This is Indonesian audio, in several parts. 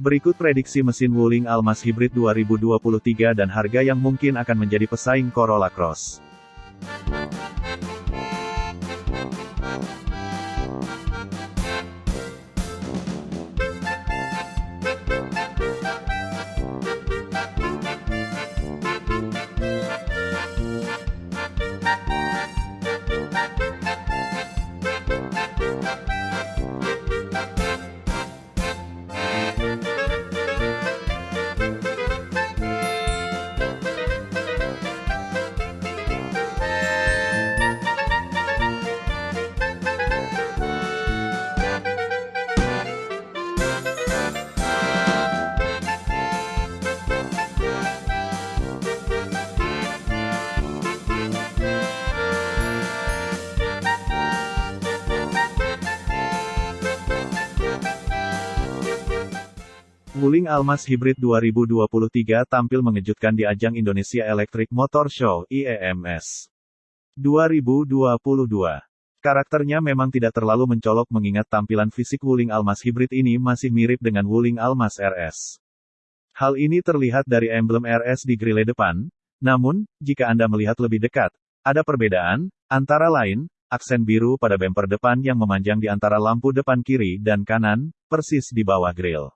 Berikut prediksi mesin Wuling Almas Hybrid 2023 dan harga yang mungkin akan menjadi pesaing Corolla Cross. Wuling Almas Hybrid 2023 tampil mengejutkan di ajang Indonesia Electric Motor Show IEMS 2022. Karakternya memang tidak terlalu mencolok mengingat tampilan fisik Wuling Almas Hybrid ini masih mirip dengan Wuling Almas RS. Hal ini terlihat dari emblem RS di grille depan, namun, jika Anda melihat lebih dekat, ada perbedaan, antara lain, aksen biru pada bumper depan yang memanjang di antara lampu depan kiri dan kanan, persis di bawah grill.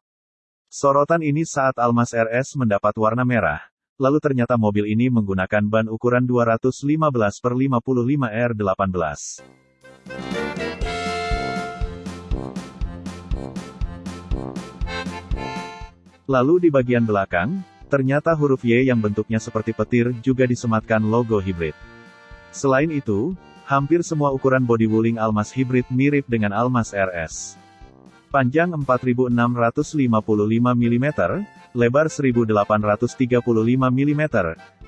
Sorotan ini saat Almas RS mendapat warna merah. Lalu ternyata mobil ini menggunakan ban ukuran 215 per 55 R18. Lalu di bagian belakang, ternyata huruf Y yang bentuknya seperti petir juga disematkan logo hybrid. Selain itu, hampir semua ukuran body wooling Almas hybrid mirip dengan Almas RS panjang 4655 mm, lebar 1835 mm,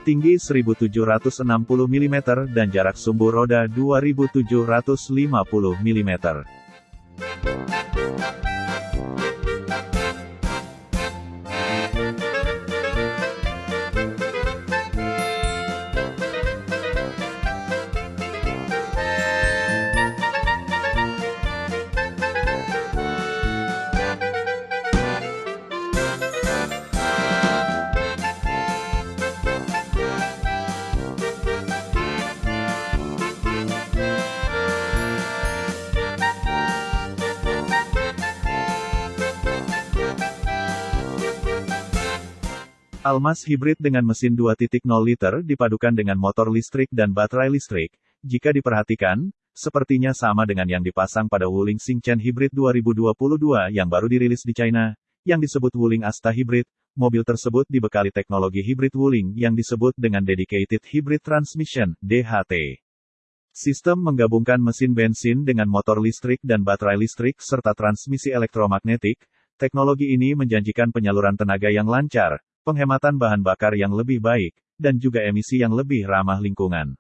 tinggi 1760 mm dan jarak sumbu roda 2750 mm. Almas hybrid dengan mesin 2.0 liter dipadukan dengan motor listrik dan baterai listrik. Jika diperhatikan, sepertinya sama dengan yang dipasang pada Wuling Xingchen Hybrid 2022 yang baru dirilis di China, yang disebut Wuling Asta Hybrid. Mobil tersebut dibekali teknologi hybrid Wuling yang disebut dengan Dedicated Hybrid Transmission, DHT. Sistem menggabungkan mesin bensin dengan motor listrik dan baterai listrik serta transmisi elektromagnetik. Teknologi ini menjanjikan penyaluran tenaga yang lancar, penghematan bahan bakar yang lebih baik, dan juga emisi yang lebih ramah lingkungan.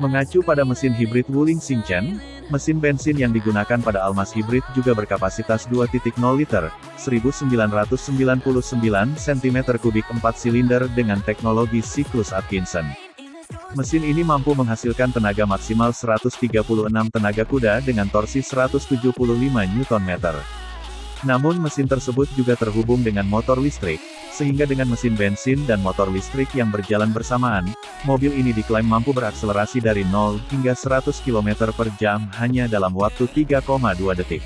Mengacu pada mesin hibrid Wuling Xingchen, mesin bensin yang digunakan pada Almas Hybrid juga berkapasitas 2.0 liter, 1999 cm3 4 silinder dengan teknologi siklus Atkinson. Mesin ini mampu menghasilkan tenaga maksimal 136 tenaga kuda dengan torsi 175 Nm. Namun mesin tersebut juga terhubung dengan motor listrik, sehingga dengan mesin bensin dan motor listrik yang berjalan bersamaan, mobil ini diklaim mampu berakselerasi dari 0 hingga 100 km per jam hanya dalam waktu 3,2 detik.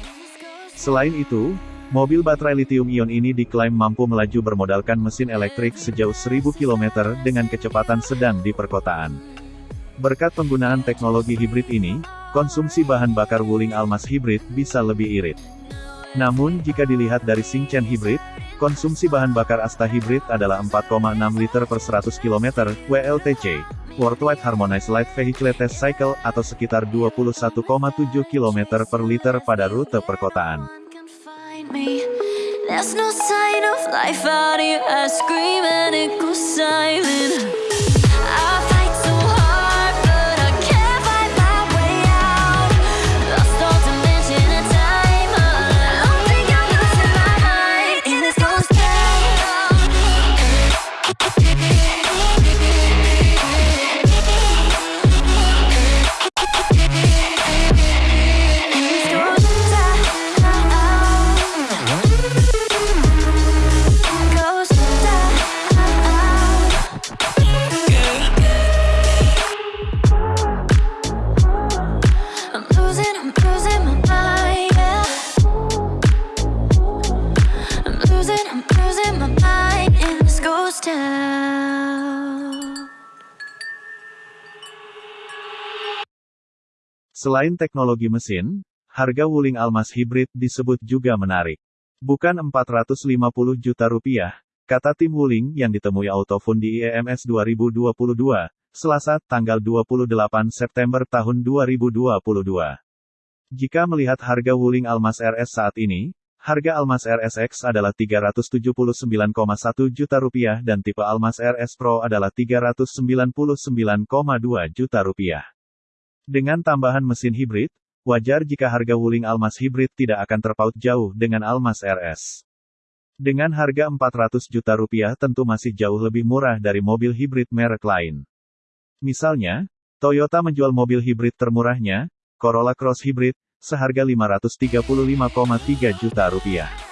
Selain itu, mobil baterai lithium-ion ini diklaim mampu melaju bermodalkan mesin elektrik sejauh 1000 km dengan kecepatan sedang di perkotaan. Berkat penggunaan teknologi hibrid ini, konsumsi bahan bakar Wuling Almas hibrid bisa lebih irit. Namun jika dilihat dari Xingchen Hybrid, konsumsi bahan bakar Asta Hybrid adalah 4,6 liter per 100 km, WLTC, Worldwide Harmonized Light Vehicle Test Cycle, atau sekitar 21,7 km per liter pada rute perkotaan. Selain teknologi mesin, harga Wuling Almas Hybrid disebut juga menarik. Bukan 450 juta rupiah, kata tim Wuling yang ditemui Autofun di IEMS 2022, Selasa, tanggal 28 September tahun 2022. Jika melihat harga Wuling Almas RS saat ini, harga Almas RSX adalah 379,1 juta rupiah dan tipe Almas RS Pro adalah 399,2 juta rupiah. Dengan tambahan mesin hibrid, wajar jika harga Wuling Almas hibrid tidak akan terpaut jauh dengan Almas RS. Dengan harga 400 juta rupiah tentu masih jauh lebih murah dari mobil hibrid merek lain. Misalnya, Toyota menjual mobil hibrid termurahnya, Corolla Cross Hybrid, seharga 535,3 juta rupiah.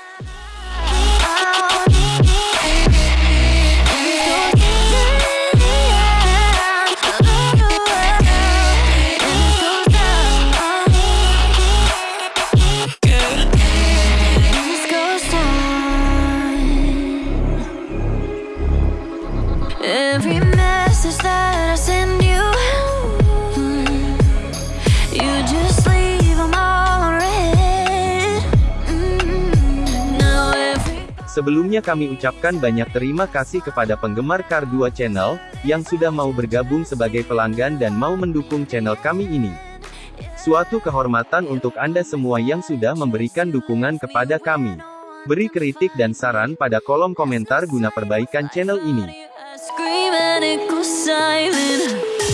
Sebelumnya kami ucapkan banyak terima kasih kepada penggemar Kar 2 Channel, yang sudah mau bergabung sebagai pelanggan dan mau mendukung channel kami ini. Suatu kehormatan untuk Anda semua yang sudah memberikan dukungan kepada kami. Beri kritik dan saran pada kolom komentar guna perbaikan channel ini. I scream and it goes silent.